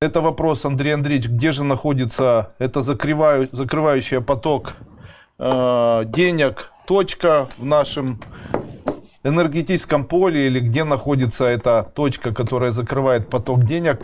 Это вопрос, Андрей Андреевич, где же находится это закрываю, закрывающая поток э, денег точка в нашем энергетическом поле или где находится эта точка, которая закрывает поток денег.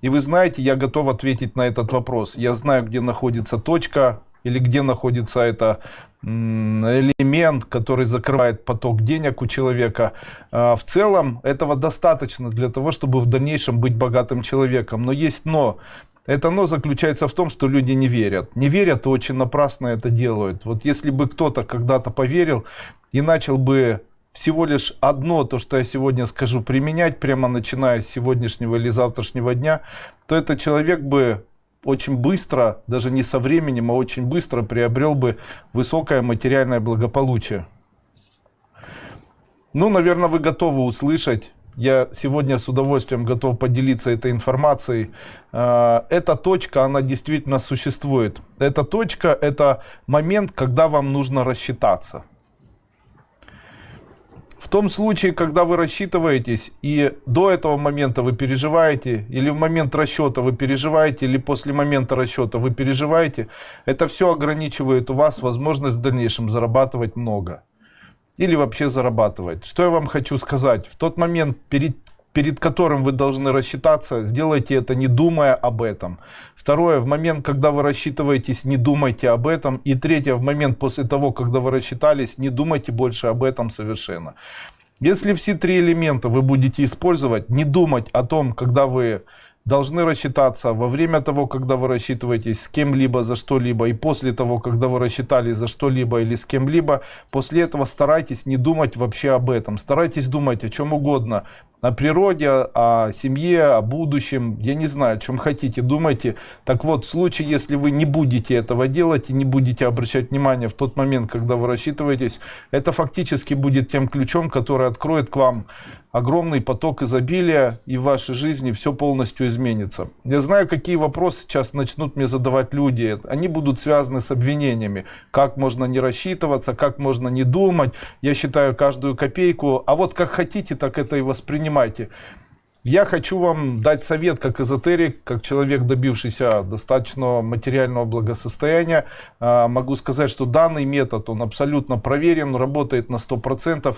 И вы знаете, я готов ответить на этот вопрос. Я знаю, где находится точка или где находится это элемент, который закрывает поток денег у человека. А, в целом этого достаточно для того, чтобы в дальнейшем быть богатым человеком. Но есть но. Это но заключается в том, что люди не верят. Не верят и очень напрасно это делают. Вот если бы кто-то когда-то поверил и начал бы всего лишь одно, то, что я сегодня скажу, применять прямо начиная с сегодняшнего или завтрашнего дня, то этот человек бы очень быстро, даже не со временем, а очень быстро приобрел бы высокое материальное благополучие. Ну, наверное, вы готовы услышать. Я сегодня с удовольствием готов поделиться этой информацией. А, эта точка, она действительно существует. Эта точка, это момент, когда вам нужно рассчитаться. В том случае, когда вы рассчитываетесь и до этого момента вы переживаете, или в момент расчета вы переживаете, или после момента расчета вы переживаете, это все ограничивает у вас возможность в дальнейшем зарабатывать много. Или вообще зарабатывать. Что я вам хочу сказать? В тот момент перед перед которым вы должны рассчитаться, сделайте это не думая об этом. Второе, в момент, когда вы рассчитываетесь, не думайте об этом. И третье, в момент после того, когда вы рассчитались, не думайте больше об этом совершенно. Если все три элемента вы будете использовать, не думать о том, когда вы должны рассчитаться во время того, когда вы рассчитываетесь с кем-либо за что-либо, и после того, когда вы рассчитались за что-либо или с кем-либо, после этого старайтесь не думать вообще об этом. Старайтесь думать о чем угодно, о природе, о семье, о будущем, я не знаю, о чем хотите, думайте. Так вот, в случае, если вы не будете этого делать и не будете обращать внимание в тот момент, когда вы рассчитываетесь, это фактически будет тем ключом, который откроет к вам огромный поток изобилия и в вашей жизни все полностью изменится. Я знаю, какие вопросы сейчас начнут мне задавать люди. Они будут связаны с обвинениями. Как можно не рассчитываться, как можно не думать. Я считаю каждую копейку. А вот как хотите, так это и воспринимайте. Я хочу вам дать совет как эзотерик, как человек, добившийся достаточного материального благосостояния. А, могу сказать, что данный метод, он абсолютно проверен, работает на 100%.